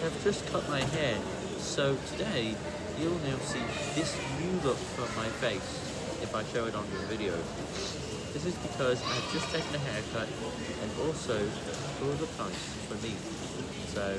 have just cut my hair, so today you'll now see this new look from my face if I show it on your video. This is because I've just taken a haircut and also all the price for me. So